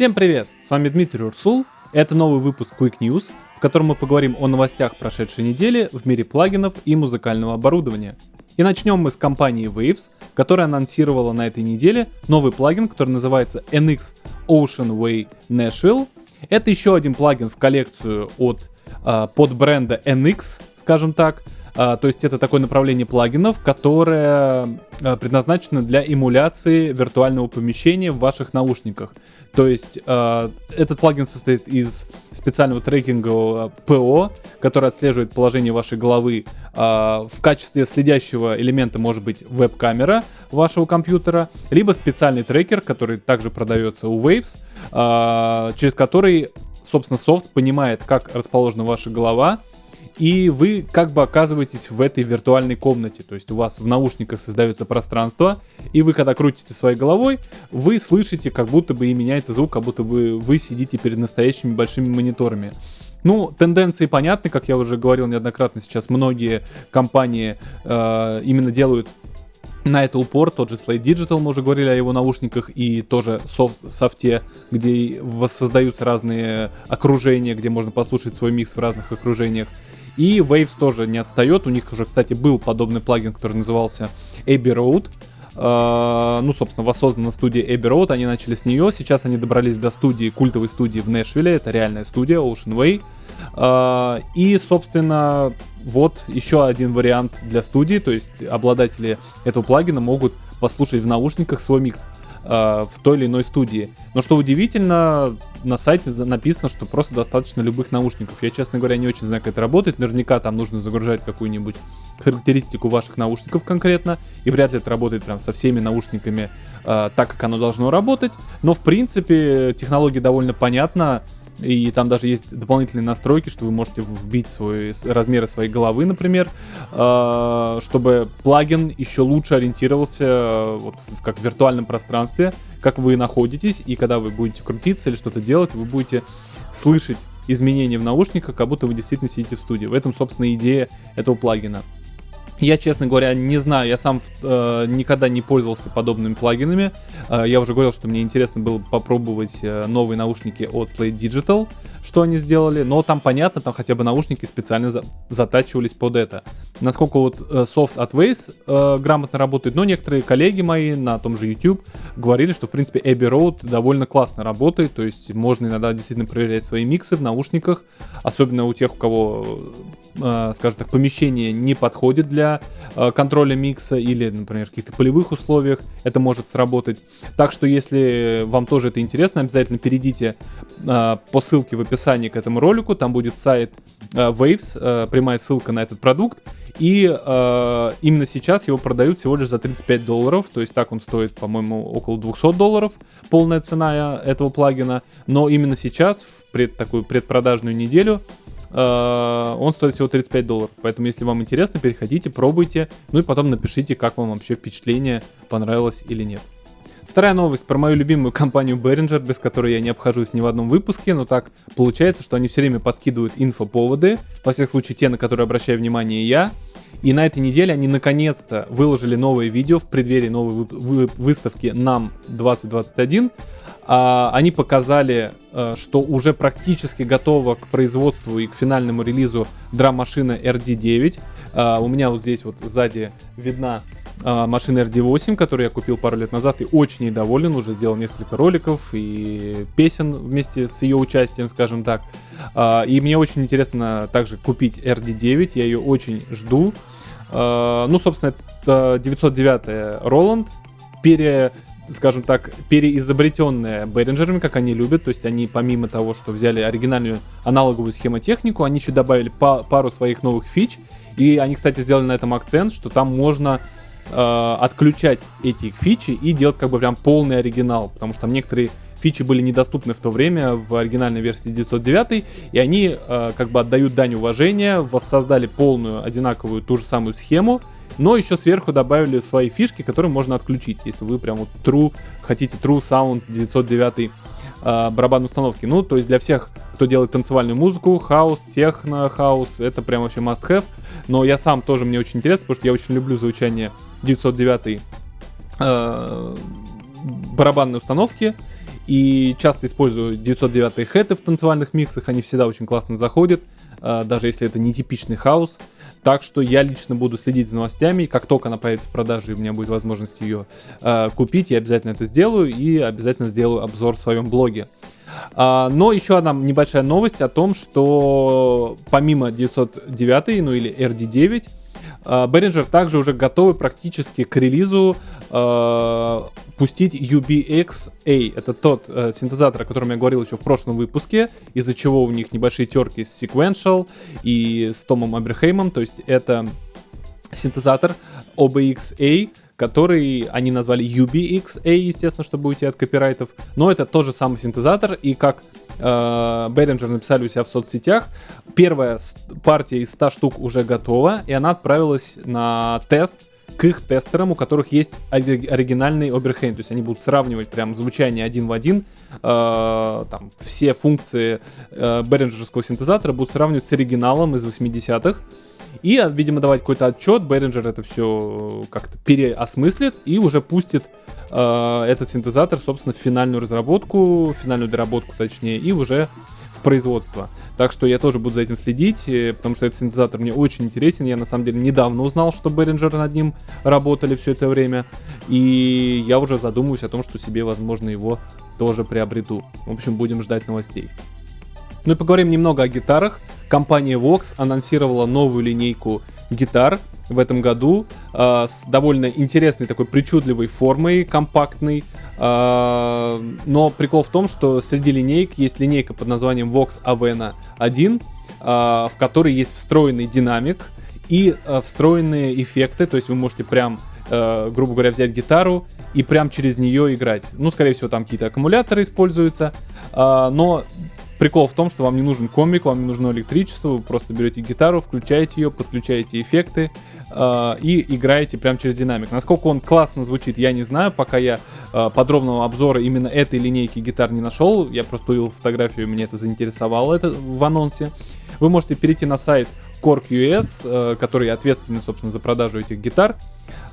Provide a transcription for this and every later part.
Всем привет! С вами Дмитрий Урсул. Это новый выпуск Quick News, в котором мы поговорим о новостях прошедшей недели в мире плагинов и музыкального оборудования. И начнем мы с компании Waves, которая анонсировала на этой неделе новый плагин, который называется NX Ocean Way Nashville. Это еще один плагин в коллекцию от э, под бренда NX, скажем так, а, то есть это такое направление плагинов, которое а, предназначено для эмуляции виртуального помещения в ваших наушниках. То есть э, этот плагин состоит из специального трекингового ПО, который отслеживает положение вашей головы. В качестве следящего элемента может быть веб-камера вашего компьютера, либо специальный трекер, который также продается у Waves, через который, собственно, софт понимает, как расположена ваша голова, и вы как бы оказываетесь в этой виртуальной комнате. То есть у вас в наушниках создается пространство, и вы когда крутите своей головой, вы слышите, как будто бы и меняется звук, как будто бы вы сидите перед настоящими большими мониторами. Ну, тенденции понятны, как я уже говорил неоднократно, сейчас многие компании э, именно делают на это упор, тот же Slate Digital, мы уже говорили о его наушниках, и тоже софт, софте, где воссоздаются разные окружения, где можно послушать свой микс в разных окружениях. И Waves тоже не отстает. У них уже, кстати, был подобный плагин, который назывался Abbey Road. Uh, ну, собственно, воссоздана студия Abbey Road, они начали с нее, сейчас они добрались до студии, культовой студии в Нэшвилле, это реальная студия, Ocean Way. Uh, и, собственно, вот еще один вариант для студии, то есть обладатели этого плагина могут послушать в наушниках свой микс э, в той или иной студии. Но что удивительно, на сайте написано, что просто достаточно любых наушников. Я, честно говоря, не очень знаю, как это работает. Наверняка там нужно загружать какую-нибудь характеристику ваших наушников конкретно, и вряд ли это работает прям со всеми наушниками э, так, как оно должно работать. Но, в принципе, технология довольно понятна. И там даже есть дополнительные настройки, что вы можете вбить свой, размеры своей головы, например, э, чтобы плагин еще лучше ориентировался э, вот, как в виртуальном пространстве, как вы находитесь, и когда вы будете крутиться или что-то делать, вы будете слышать изменения в наушниках, как будто вы действительно сидите в студии. В этом, собственно, идея этого плагина. Я, честно говоря, не знаю, я сам э, никогда не пользовался подобными плагинами. Э, я уже говорил, что мне интересно было попробовать э, новые наушники от Slate Digital, что они сделали, но там понятно, там хотя бы наушники специально за затачивались под это. Насколько вот э, софт от Waze э, грамотно работает, но некоторые коллеги мои на том же YouTube говорили, что в принципе Abbey Road довольно классно работает, то есть можно иногда действительно проверять свои миксы в наушниках, особенно у тех, у кого Э, скажем так, помещение не подходит для э, контроля микса или, например, в каких-то полевых условиях это может сработать. Так что, если вам тоже это интересно, обязательно перейдите э, по ссылке в описании к этому ролику, там будет сайт Waves, прямая ссылка на этот продукт, и э, именно сейчас его продают всего лишь за 35 долларов, то есть так он стоит, по-моему, около 200 долларов, полная цена этого плагина, но именно сейчас, в пред, такую предпродажную неделю, Э, он стоит всего 35 долларов. Поэтому, если вам интересно, переходите, пробуйте. Ну и потом напишите, как вам вообще впечатление, понравилось или нет. Вторая новость про мою любимую компанию Behringer, без которой я не обхожусь ни в одном выпуске, но так получается, что они все время подкидывают инфоповоды, во всех случаях те, на которые обращаю внимание я. И на этой неделе они наконец-то выложили новое видео в преддверии новой вы выставки NAM 2021, а, они показали, а, что уже практически готова к производству и к финальному релизу драм-машина RD9. А, у меня вот здесь вот сзади видна а, машина RD8, которую я купил пару лет назад и очень доволен, уже сделал несколько роликов и песен вместе с ее участием, скажем так. И мне очень интересно также купить RD9, я ее очень жду. Ну, собственно, это 909 Roland, пере скажем так, переизобретенная Behringer'ами, как они любят. То есть они помимо того, что взяли оригинальную аналоговую схемотехнику, они еще добавили па- пару своих новых фич. И они, кстати, сделали на этом акцент, что там можно э, отключать эти фичи и делать как бы прям полный оригинал. Потому что там некоторые фичи были недоступны в то время в оригинальной версии 909, и они э, как бы отдают дань уважения, воссоздали полную одинаковую ту же самую схему, но еще сверху добавили свои фишки, которые можно отключить, если вы прям вот true, хотите true sound 909 э, барабан установки. Ну, то есть для всех, кто делает танцевальную музыку, хаос, техно, хаус, это прям вообще must have. Но я сам тоже мне очень интересно, потому что я очень люблю звучание 909 э, барабанной установки. И часто использую 909 хэты в танцевальных миксах, они всегда очень классно заходят, э, даже если это не типичный хаос. Так что я лично буду следить за новостями. Как только она появится в продаже, и у меня будет возможность ее э, купить, я обязательно это сделаю и обязательно сделаю обзор в своем блоге. А, но еще одна небольшая новость о том, что помимо 909, ну или RD9, Behringer также уже готовы практически к релизу э, пустить UBX-A. Это тот э, синтезатор, о котором я говорил еще в прошлом выпуске, из-за чего у них небольшие терки с Sequential и с Томом Аберхеймом. То есть это синтезатор OBX-A, который они назвали UBX-A, естественно, чтобы уйти от копирайтов. Но это тот же самый синтезатор, и как э, написали у себя в соцсетях, первая партия из 100 штук уже готова, и она отправилась на тест к их тестерам, у которых есть оригинальный Oberheim, то есть они будут сравнивать прям звучание один в один, э, там все функции э, Behringerского синтезатора будут сравнивать с оригиналом из 80-х, и, видимо, давать какой-то отчет, Behringer это все как-то переосмыслит и уже пустит э, этот синтезатор, собственно, в финальную разработку, в финальную доработку, точнее, и уже в производство. Так что я тоже буду за этим следить, э, потому что этот синтезатор мне очень интересен. Я на самом деле недавно узнал, что Behringer над ним работали все это время. И я уже задумываюсь о том, что себе, возможно, его тоже приобрету. В общем, будем ждать новостей. Ну и поговорим немного о гитарах. Компания Vox анонсировала новую линейку гитар в этом году э, с довольно интересной такой причудливой формой, компактной. Э, но прикол в том, что среди линейок есть линейка под названием Vox Avena 1, э, в которой есть встроенный динамик и э, встроенные эффекты, то есть вы можете прям Uh, грубо говоря, взять гитару и прям через нее играть. Ну, скорее всего, там какие-то аккумуляторы используются, uh, но Прикол в том, что вам не нужен комик, вам не нужно электричество, вы просто берете гитару, включаете ее, подключаете эффекты э, и играете прямо через динамик. Насколько он классно звучит, я не знаю, пока я э, подробного обзора именно этой линейки гитар не нашел. Я просто увидел фотографию, мне это заинтересовало это в анонсе. Вы можете перейти на сайт Cork.us, э, который ответственный, собственно, за продажу этих гитар.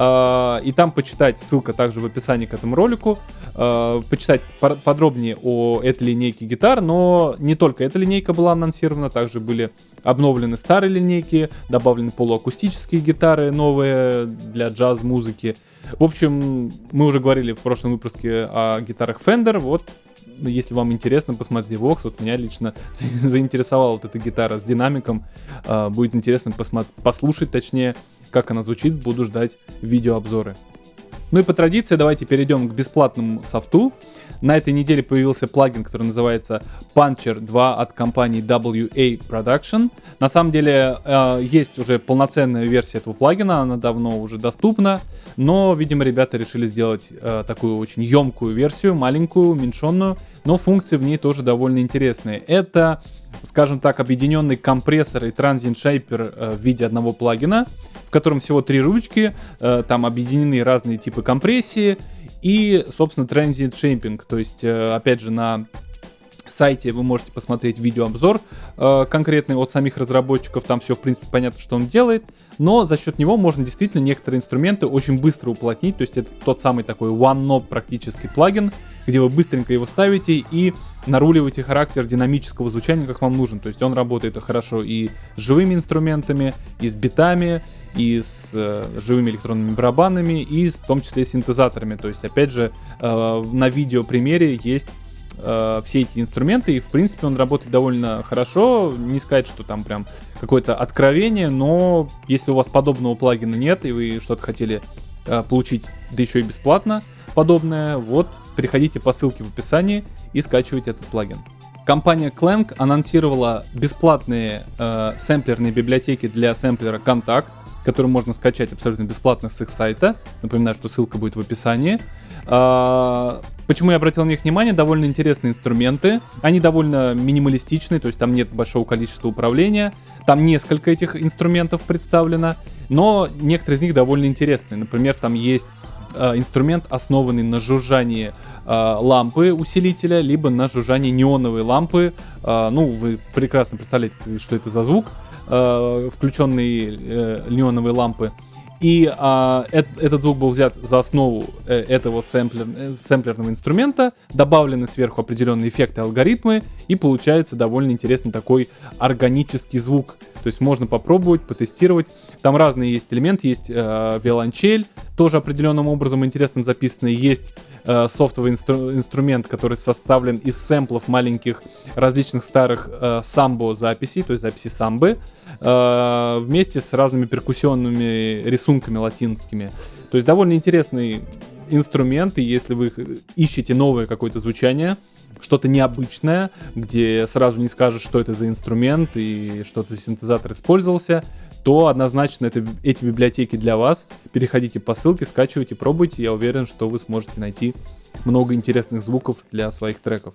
Э, и там почитать, ссылка также в описании к этому ролику, э, почитать подробнее о этой линейке гитар, но не только эта линейка была анонсирована, также были обновлены старые линейки, добавлены полуакустические гитары новые для джаз-музыки. В общем, мы уже говорили в прошлом выпуске о гитарах Fender, вот если вам интересно, посмотрите Vox. Вот меня лично заинтересовала вот эта гитара с динамиком. А, будет интересно послушать, точнее, как она звучит. Буду ждать видеообзоры. Ну и по традиции давайте перейдем к бесплатному софту. На этой неделе появился плагин, который называется Puncher 2 от компании WA Production. На самом деле э, есть уже полноценная версия этого плагина, она давно уже доступна, но, видимо, ребята решили сделать э, такую очень емкую версию, маленькую, уменьшенную, но функции в ней тоже довольно интересные. Это скажем так, объединенный компрессор и Transient Shaper э, в виде одного плагина, в котором всего три ручки, э, там объединены разные типы компрессии и, собственно, Transient Shaping, то есть, э, опять же, на сайте вы можете посмотреть видеообзор э, конкретный от самих разработчиков, там все в принципе понятно, что он делает, но за счет него можно действительно некоторые инструменты очень быстро уплотнить, то есть это тот самый такой one-knob практически плагин, где вы быстренько его ставите и наруливаете характер динамического звучания, как вам нужен, то есть он работает хорошо и с живыми инструментами, и с битами, и с э, живыми электронными барабанами, и с, в том числе синтезаторами, то есть опять же э, на видео примере есть э, все эти инструменты, и в принципе он работает довольно хорошо. Не сказать, что там прям какое-то откровение, но если у вас подобного плагина нет, и вы что-то хотели э, получить, да еще и бесплатно подобное, вот, переходите по ссылке в описании и скачивайте этот плагин. Компания Clank анонсировала бесплатные э, сэмплерные библиотеки для сэмплера Contact, который можно скачать абсолютно бесплатно с их сайта. Напоминаю, что ссылка будет в описании. А, почему я обратил на них внимание? Довольно интересные инструменты. Они довольно минималистичные, то есть там нет большого количества управления. Там несколько этих инструментов представлено, но некоторые из них довольно интересные. Например, там есть а, инструмент, основанный на жужжании э, лампы усилителя, либо на жужжании неоновой лампы. Э, ну, вы прекрасно представляете, что это за звук, э, включенные э, неоновые лампы. И а, э, этот звук был взят за основу э, этого сэмплер, э, сэмплерного инструмента, добавлены сверху определенные эффекты, алгоритмы, и получается довольно интересный такой органический звук. То есть можно попробовать, потестировать. Там разные есть элементы, есть э, виолончель, тоже определенным образом интересно записанный, есть э, софтовый инстру- инструмент, который составлен из сэмплов маленьких различных старых э, самбо записей, то есть записи самбы, э, вместе с разными перкуссионными рисунками латинскими. То есть довольно интересный инструмент, и если вы ищете новое какое-то звучание, что-то необычное, где сразу не скажешь, что это за инструмент и что это за синтезатор использовался, то однозначно это, эти библиотеки для вас. Переходите по ссылке, скачивайте, пробуйте. Я уверен, что вы сможете найти много интересных звуков для своих треков.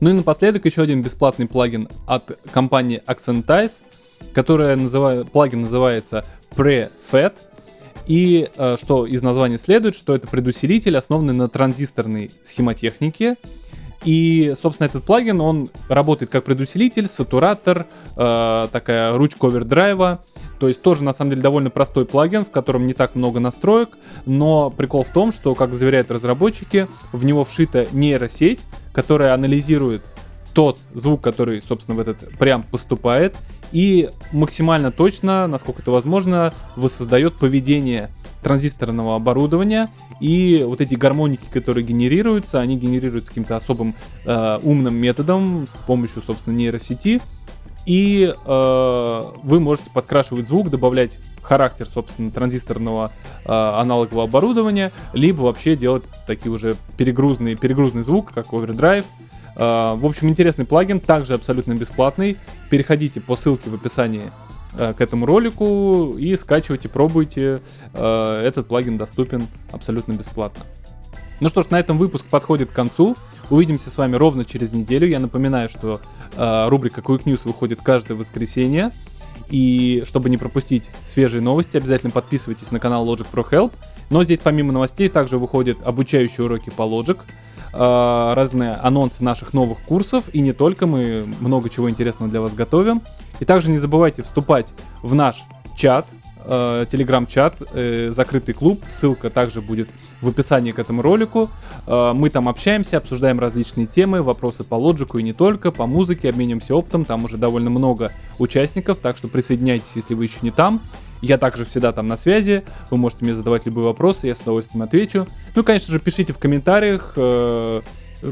Ну и напоследок еще один бесплатный плагин от компании Accentize, которая называет, плагин называется PreFed. И э, что из названия следует, что это предусилитель, основанный на транзисторной схемотехнике, и, собственно, этот плагин, он работает как предусилитель, сатуратор, э, такая ручка овердрайва. То есть тоже, на самом деле, довольно простой плагин, в котором не так много настроек. Но прикол в том, что, как заверяют разработчики, в него вшита нейросеть, которая анализирует тот звук, который, собственно, в этот прям поступает, и максимально точно, насколько это возможно, воссоздает поведение транзисторного оборудования, и вот эти гармоники, которые генерируются, они генерируются каким-то особым э, умным методом с помощью, собственно, нейросети, и э, вы можете подкрашивать звук, добавлять характер, собственно, транзисторного э, аналогового оборудования, либо вообще делать такие уже перегрузный, перегрузный звук, как overdrive. Э, в общем, интересный плагин, также абсолютно бесплатный. Переходите по ссылке в описании к этому ролику и скачивайте, пробуйте. Э, этот плагин доступен абсолютно бесплатно. Ну что ж, на этом выпуск подходит к концу. Увидимся с вами ровно через неделю. Я напоминаю, что э, рубрика Quick News выходит каждое воскресенье. И чтобы не пропустить свежие новости, обязательно подписывайтесь на канал Logic Pro Help. Но здесь помимо новостей также выходят обучающие уроки по Logic, э, разные анонсы наших новых курсов. И не только, мы много чего интересного для вас готовим. И также не забывайте вступать в наш чат, э, телеграм-чат, э, закрытый клуб. Ссылка также будет в описании к этому ролику. Э, мы там общаемся, обсуждаем различные темы, вопросы по лоджику и не только, по музыке, обменимся опытом. Там уже довольно много участников, так что присоединяйтесь, если вы еще не там. Я также всегда там на связи, вы можете мне задавать любые вопросы, я с удовольствием отвечу. Ну конечно же, пишите в комментариях, э,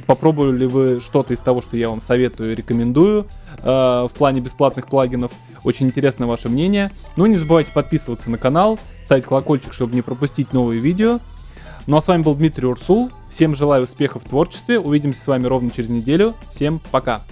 попробовали ли вы что-то из того, что я вам советую и рекомендую э, в плане бесплатных плагинов. Очень интересно ваше мнение. Ну и не забывайте подписываться на канал, ставить колокольчик, чтобы не пропустить новые видео. Ну а с вами был Дмитрий Урсул. Всем желаю успехов в творчестве. Увидимся с вами ровно через неделю. Всем пока.